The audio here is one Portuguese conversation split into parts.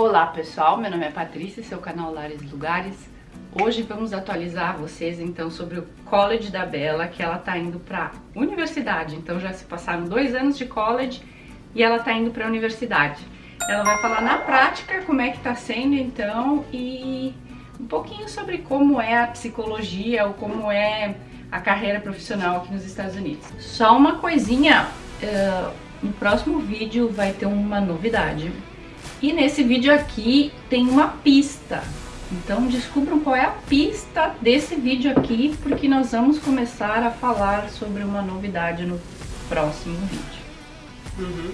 Olá pessoal, meu nome é Patrícia, seu canal Lares Lugares. Hoje vamos atualizar vocês então sobre o college da Bela, que ela tá indo para universidade. Então já se passaram dois anos de college e ela tá indo para a universidade. Ela vai falar na prática como é que tá sendo então e um pouquinho sobre como é a psicologia ou como é a carreira profissional aqui nos Estados Unidos. Só uma coisinha, uh, no próximo vídeo vai ter uma novidade. E nesse vídeo aqui tem uma pista. Então descubram qual é a pista desse vídeo aqui, porque nós vamos começar a falar sobre uma novidade no próximo vídeo. Uhum.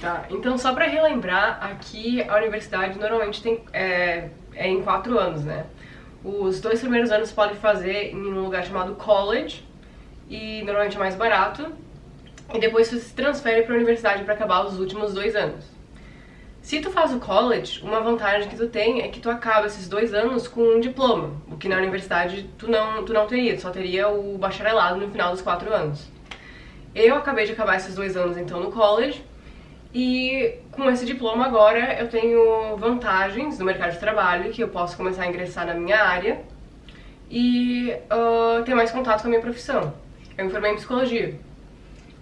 Tá, então só pra relembrar, aqui a universidade normalmente tem, é, é em quatro anos, né? Os dois primeiros anos pode fazer em um lugar chamado college, e normalmente é mais barato, e depois você se transfere para a universidade para acabar os últimos dois anos. Se tu faz o college, uma vantagem que tu tem é que tu acaba esses dois anos com um diploma, o que na universidade tu não, tu não teria, tu só teria o bacharelado no final dos quatro anos. Eu acabei de acabar esses dois anos então no college, e com esse diploma agora eu tenho vantagens no mercado de trabalho, que eu posso começar a ingressar na minha área e uh, ter mais contato com a minha profissão. Eu me formei em psicologia.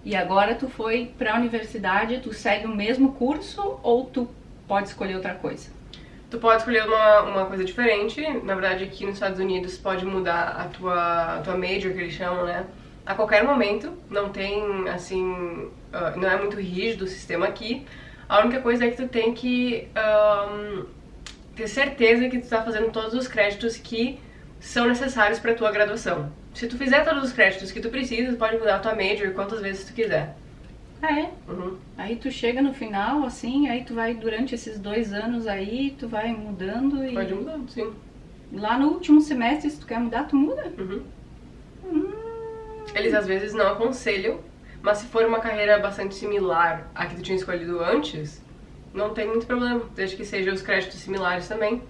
E agora tu foi para a universidade, tu segue o mesmo curso ou tu pode escolher outra coisa? Tu pode escolher uma, uma coisa diferente. Na verdade, aqui nos Estados Unidos pode mudar a tua, a tua major, que eles chamam, né? A qualquer momento. Não tem, assim... Uh, não é muito rígido o sistema aqui. A única coisa é que tu tem que um, ter certeza que tu tá fazendo todos os créditos que são necessários para tua graduação. Se tu fizer todos os créditos que tu precisa, pode mudar a tua major quantas vezes tu quiser. Ah, é? Uhum. Aí tu chega no final, assim, aí tu vai, durante esses dois anos aí, tu vai mudando e... Pode mudando, sim. Lá no último semestre, se tu quer mudar, tu muda? Uhum. Hum... Eles às vezes não aconselham, mas se for uma carreira bastante similar à que tu tinha escolhido antes, não tem muito problema, desde que sejam os créditos similares também.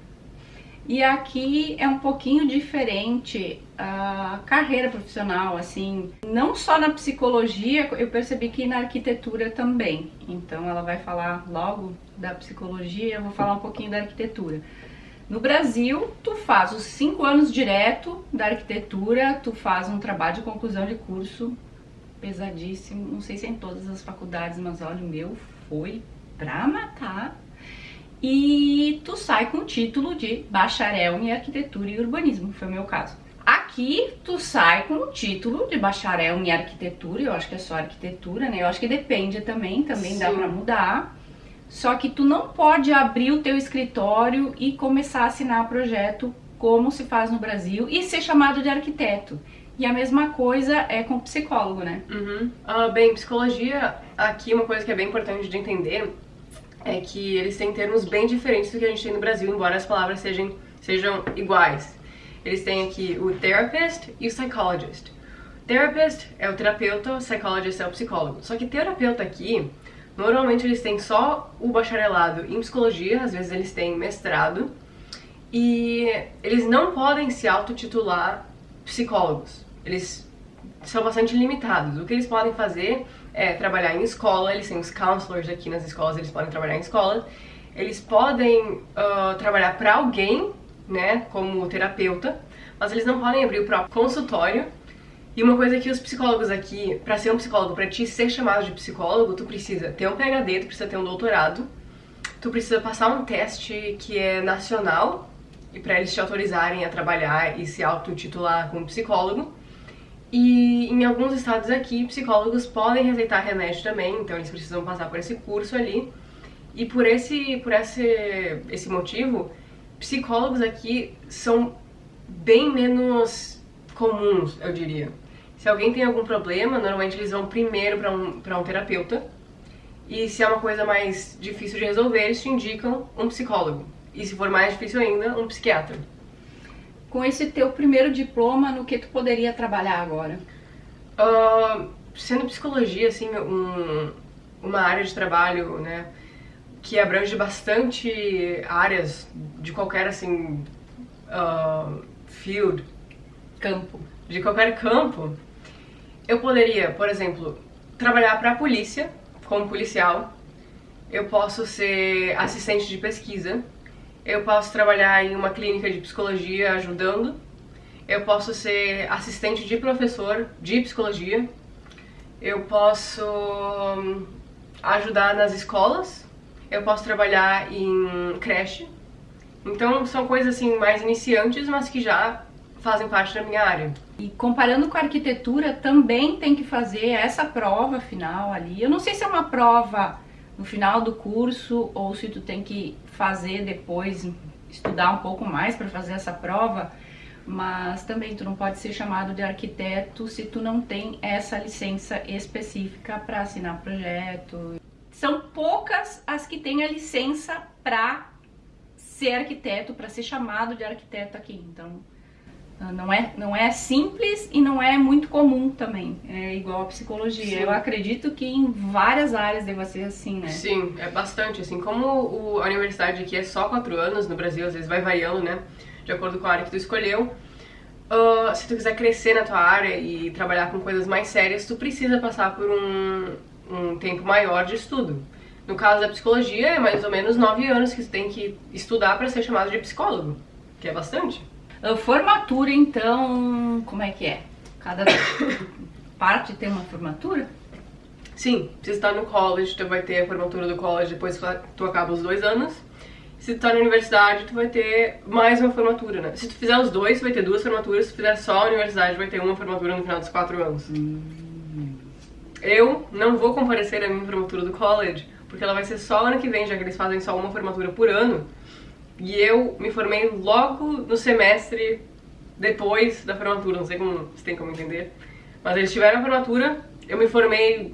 E aqui é um pouquinho diferente a carreira profissional, assim, não só na psicologia, eu percebi que na arquitetura também. Então ela vai falar logo da psicologia, eu vou falar um pouquinho da arquitetura. No Brasil, tu faz os cinco anos direto da arquitetura, tu faz um trabalho de conclusão de curso pesadíssimo, não sei se é em todas as faculdades, mas olha, o meu foi pra matar e tu sai com o título de bacharel em arquitetura e urbanismo, foi o meu caso. Aqui tu sai com o título de bacharel em arquitetura, eu acho que é só arquitetura, né? Eu acho que depende também, também Sim. dá pra mudar. Só que tu não pode abrir o teu escritório e começar a assinar projeto como se faz no Brasil e ser chamado de arquiteto. E a mesma coisa é com psicólogo, né? Uhum. Uh, bem, psicologia, aqui uma coisa que é bem importante de entender é que eles têm termos bem diferentes do que a gente tem no Brasil, embora as palavras sejam, sejam iguais. Eles têm aqui o therapist e o psychologist. Therapist é o terapeuta, psychologist é o psicólogo. Só que terapeuta aqui, normalmente eles têm só o bacharelado em psicologia, às vezes eles têm mestrado, e eles não podem se autotitular psicólogos. Eles são bastante limitados. O que eles podem fazer é, trabalhar em escola, eles têm os counselors aqui nas escolas, eles podem trabalhar em escola, eles podem uh, trabalhar para alguém, né, como terapeuta, mas eles não podem abrir o próprio consultório. E uma coisa que os psicólogos aqui, para ser um psicólogo, para te ser chamado de psicólogo, tu precisa ter um PhD, tu precisa ter um doutorado, tu precisa passar um teste que é nacional, e para eles te autorizarem a trabalhar e se autotitular como psicólogo. E em alguns estados aqui, psicólogos podem receitar remédio também, então eles precisam passar por esse curso ali. E por esse, por esse, esse motivo, psicólogos aqui são bem menos comuns, eu diria. Se alguém tem algum problema, normalmente eles vão primeiro para um, um terapeuta. E se é uma coisa mais difícil de resolver, eles te indicam um psicólogo. E se for mais difícil ainda, um psiquiatra com esse teu primeiro diploma, no que tu poderia trabalhar agora? Uh, sendo psicologia, assim, um, uma área de trabalho, né, que abrange bastante áreas de qualquer, assim, uh, field. Campo. De qualquer campo. Eu poderia, por exemplo, trabalhar para a polícia, como policial. eu posso ser assistente de pesquisa, eu posso trabalhar em uma clínica de psicologia ajudando, eu posso ser assistente de professor de psicologia, eu posso hum, ajudar nas escolas, eu posso trabalhar em creche. Então são coisas assim mais iniciantes, mas que já fazem parte da minha área. E comparando com a arquitetura, também tem que fazer essa prova final ali. Eu não sei se é uma prova no final do curso ou se tu tem que fazer depois, estudar um pouco mais para fazer essa prova, mas também tu não pode ser chamado de arquiteto se tu não tem essa licença específica para assinar projeto. São poucas as que têm a licença para ser arquiteto, para ser chamado de arquiteto aqui. Então, não é, não é simples e não é muito comum também. É igual a psicologia. Sim. Eu acredito que em várias áreas deva ser assim, né? Sim, é bastante. Assim, como o, a universidade aqui é só quatro anos, no Brasil às vezes vai variando, né? De acordo com a área que tu escolheu. Uh, se tu quiser crescer na tua área e trabalhar com coisas mais sérias, tu precisa passar por um, um tempo maior de estudo. No caso da psicologia, é mais ou menos nove anos que tu tem que estudar para ser chamado de psicólogo, que é bastante. A formatura, então, como é que é? Cada parte tem uma formatura? Sim, se está no college, tu vai ter a formatura do college depois que tu acaba os dois anos. Se tu tá na universidade, tu vai ter mais uma formatura, né? Se tu fizer os dois, tu vai ter duas formaturas. Se tu fizer só a universidade, vai ter uma formatura no final dos quatro anos. Hum. Eu não vou comparecer à minha formatura do college, porque ela vai ser só ano que vem, já que eles fazem só uma formatura por ano. E eu me formei logo no semestre depois da formatura, não sei como, se tem como entender. Mas eles tiveram a formatura, eu me formei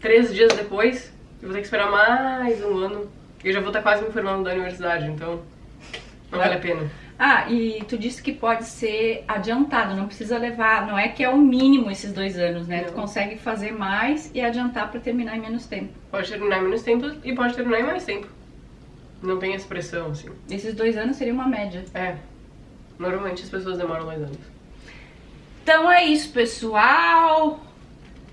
três dias depois, eu vou ter que esperar mais um ano. E eu já vou estar quase me formando da universidade, então não vale a pena. Ah, e tu disse que pode ser adiantado, não precisa levar, não é que é o mínimo esses dois anos, né? Não. Tu consegue fazer mais e adiantar para terminar em menos tempo. Pode terminar em menos tempo e pode terminar em mais tempo. Não tem expressão, assim. Esses dois anos seria uma média. É. Normalmente as pessoas demoram dois anos. Então é isso, pessoal.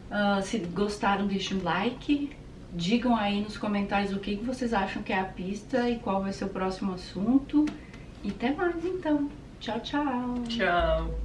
Uh, se gostaram, deixem um like. Digam aí nos comentários o que vocês acham que é a pista e qual vai ser o próximo assunto. E até mais, então. Tchau, tchau. Tchau.